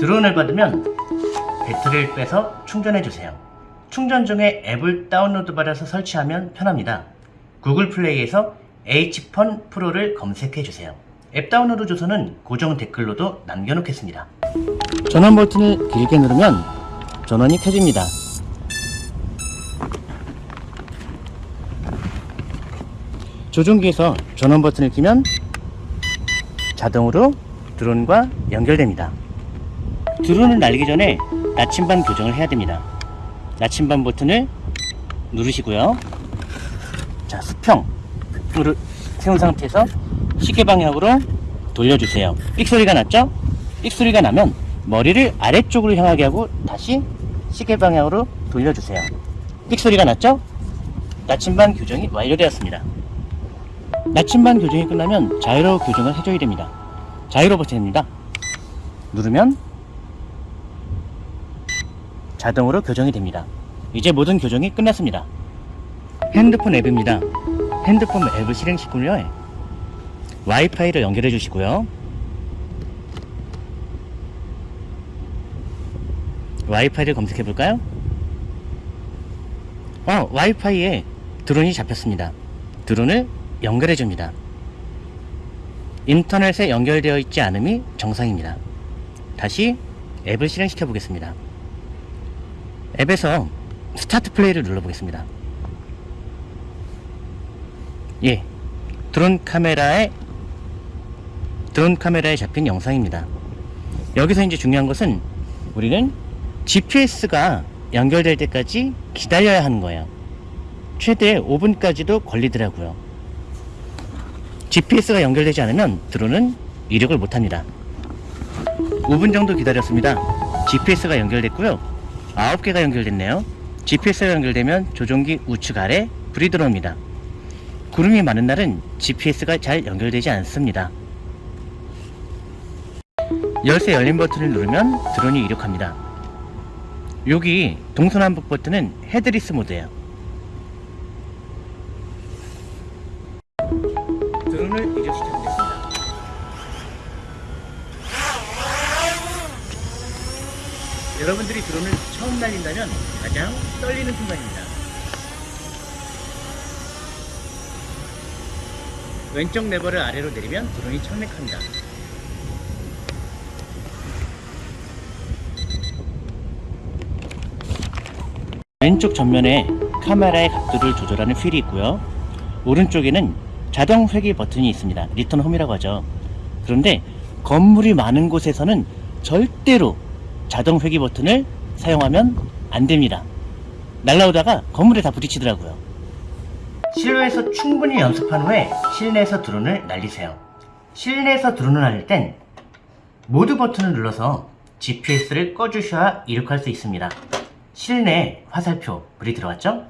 드론을 받으면 배터리를 빼서 충전해주세요. 충전 중에 앱을 다운로드 받아서 설치하면 편합니다. 구글 플레이에서 H펀 프로를 검색해주세요. 앱 다운로드 주소는 고정 댓글로도 남겨놓겠습니다. 전원 버튼을 길게 누르면 전원이 켜집니다. 조종기에서 전원 버튼을 끼면 자동으로 드론과 연결됩니다. 드론을 날리기 전에 나침반 교정을 해야 됩니다. 나침반 버튼을 누르시고요. 자, 수평을 세운 상태에서 시계 방향으로 돌려주세요. 삑 소리가 났죠? 삑 소리가 나면 머리를 아래쪽으로 향하게 하고 다시 시계 방향으로 돌려주세요. 삑 소리가 났죠? 나침반 교정이 완료되었습니다. 나침반 교정이 끝나면 자이로 교정을 해줘야 됩니다. 자이로 버튼입니다. 누르면 자동으로 교정이 됩니다. 이제 모든 교정이 끝났습니다. 핸드폰 앱입니다. 핸드폰 앱을 실행시키고요. 와이파이를 연결해 주시고요. 와이파이를 검색해 볼까요? 어, 와이파이에 드론이 잡혔습니다. 드론을 연결해 줍니다. 인터넷에 연결되어 있지 않음이 정상입니다. 다시 앱을 실행시켜 보겠습니다. 앱에서 스타트 플레이를 눌러보겠습니다. 예, 드론 카메라에 드론 카메라에 잡힌 영상입니다. 여기서 이제 중요한 것은 우리는 GPS가 연결될 때까지 기다려야 하는 거예요. 최대 5분까지도 걸리더라고요. GPS가 연결되지 않으면 드론은 이륙을 못합니다. 5분 정도 기다렸습니다. GPS가 연결됐고요. 9개가 연결됐네요. GPS가 연결되면 조종기 우측 아래 불이 들어옵니다. 구름이 많은 날은 GPS가 잘 연결되지 않습니다. 열쇠 열린 버튼을 누르면 드론이 이륙합니다. 여기 동서남북 버튼은 headless 모드예요. 이륙시켜 보겠습니다. 여러분들이 드론을 처음 날린다면 가장 떨리는 순간입니다. 왼쪽 레버를 아래로 내리면 드론이 착륙합니다. 왼쪽 전면에 카메라의 각도를 조절하는 휠이 있고요. 오른쪽에는 자동 회귀 버튼이 있습니다. return home이라고 하죠. 그런데 건물이 많은 곳에서는 절대로 자동 회귀 버튼을 사용하면 안 됩니다. 날라오다가 건물에 다 부딪히더라고요. 실외에서 충분히 연습한 후에 실내에서 드론을 날리세요. 실내에서 드론을 날릴 땐 모드 버튼을 눌러서 GPS를 꺼주셔야 이륙할 수 있습니다. 실내 화살표 불이 들어왔죠?